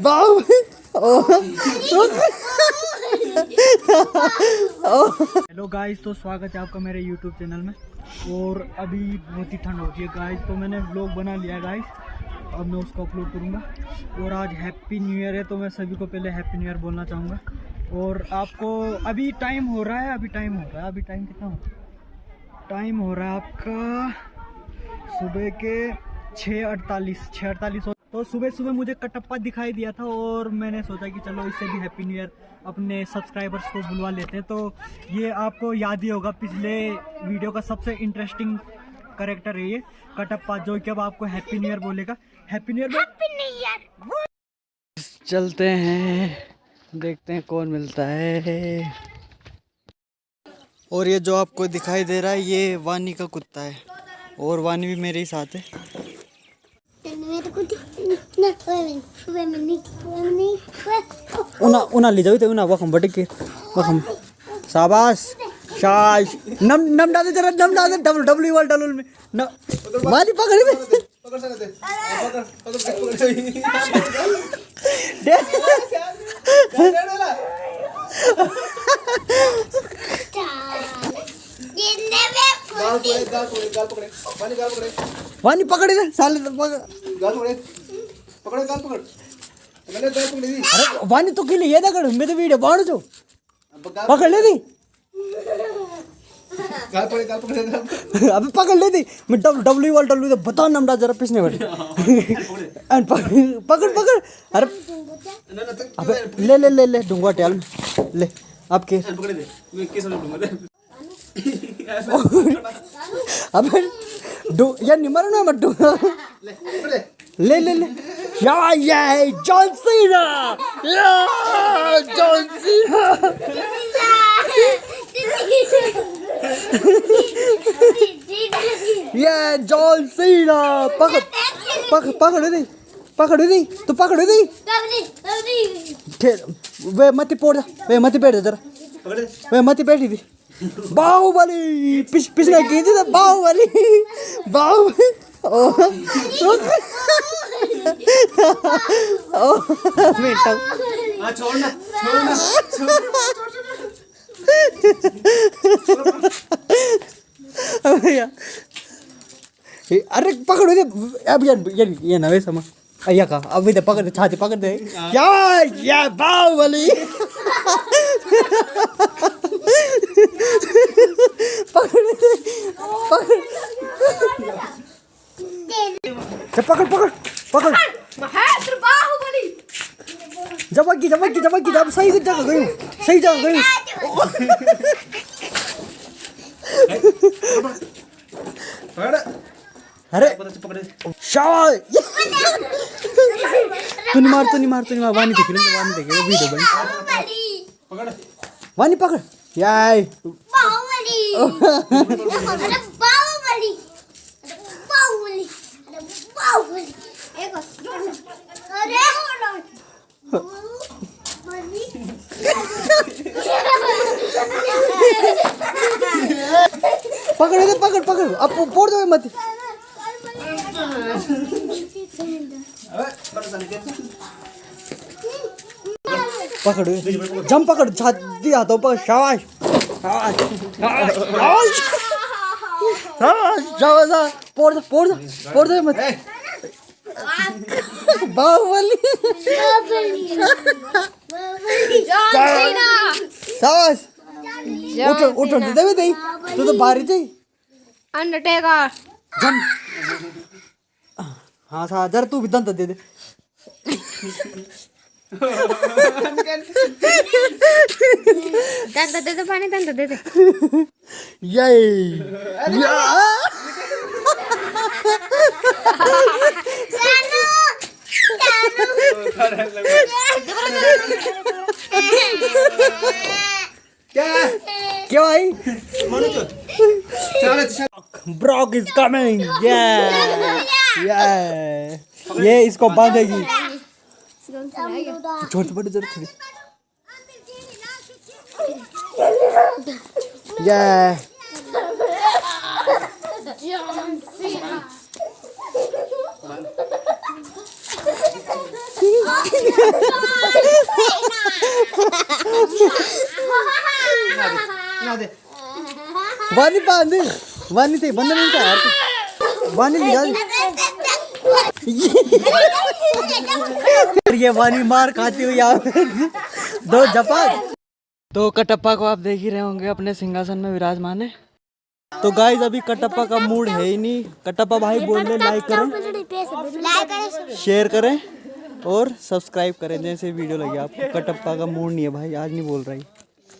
Hello guys तो स्वागत है आपका मेरे यूट्यूब चैनल में। और अभी बहुत ही ठंड होती है गाइस तो मैंने व्लॉग बना लिया गाइस अब मैं उसको अपलोड करूँगा। और आज हैप्पी न्यू ईयर है तो मैं सभी को पहले हैप्पी न्यू ईयर बोलना चाहूँगा। और आपको अभी टाइम हो रहा है, अभी टाइम हो रहा है, अभी टाइम कितना हो टाइम हो? रहा है आपका सुबह के छः अड़तालीस छः अड़तालीस तो सुबह सुबह मुझे कटप्पा दिखाई दिया था और मैंने सोचा कि चलो इससे भी हैप्पी न्यू ईयर अपने सब्सक्राइबर्स को बुलवा लेते हैं। तो ये आपको याद ही होगा पिछले वीडियो का सबसे इंटरेस्टिंग करेक्टर है ये कटप्पा जो कि अब आपको हैप्पी न्यू ईयर बोलेगा। हैप्पी न्यू ईयर चलते हैं देखते हैं कौन मिलता है। और ये जो आपको दिखाई दे रहा है ये वानी का कुत्ता है। और वानी भी मेरे ही साथ है। उना उना ले जाओ तो उना वखम बटे के वखम शाबाश शाबाश नम नम डाले जरा नम डाले डबल डब्ल्यू वाल डबल में न वानी पकड़ दे दे वानी पकड़ दे साले तो पकड़ अरे वानी तो किले ये दगड़ मैं तो वीडियो बाण जो पकड़ ले दी अबे पकड़ ले दी मैं डब्ल्यू डब्ल्यू वाल डब्ल्यू तो बता नमडा जरा पिछने बैठे एंड पकड़ पकड़ अरे अबे ले ले ले ले डूँगा टेल ले आपके अबे डू यार निमर ना मत डू। ले ले ले। या या जॉन सीना। या जॉन सीना। ये जॉन सीना। पकड़ पकड़ पकड़ दे पकड़ दे तू पकड़ दे। वे मत पोड़ वे मत बैठ जरा। वे मत बैठी थी बाहुबली। पिछ पिछले की थी बाहुबली। बाहुबली। अरे पकड़ो दे अब यार यार ये ना वैसा मा अय्या का अब इधर पकड़ छाती पकड़ दे। या या बाहुबली पकड़ दे पकड़ चल पकड़ पकड़ पकड़ जबकि जबकि जबकि जब सही जगह गई सही जगह गई अरे शाबाश तू नहीं मार तू नहीं मार तू नहीं मार वानी देख रहे वानी देख रहे वीडियो बन वानी पकड़ याय पकड़ दे पकड़ पकड़। अब पोड़ दो मत। पकड़ जम पकड़, छाती पकड़। शाबाश। शाबाश। शाबाश। शाबाश। शाबाश। पोड़ दो पोड़ दो पोड़ दो मत। बाहुबली शाबाश उठ उठ दे दे दे तू तो बाहर ही थी अंडरटेकर जम हाँ सा जरा तू भी दंत दे दे। दंत दे दे पाणी दंत दे दे। ये या क्या भाई? Brock is coming yeah. Yeah. ये इसको बांधेगी छोड़ तो बड़े जरा थोड़ी yeah. ना दे वानी बाँध वानी थे बंद नहीं था। यार वानी निकाल। ये वानी मार खाती हुई यहाँ दो जपाक तो कटप्पा को आप देख ही रहे होंगे अपने सिंहासन में विराजमान है। तो गाइस अभी कटप्पा का मूड है ही नहीं। कटप्पा भाई बोल रहे लाइक करें शेयर करें और सब्सक्राइब करें जैसे वीडियो लगी आपको। कटप्पा का मूड नहीं है भाई आज नहीं बोल रही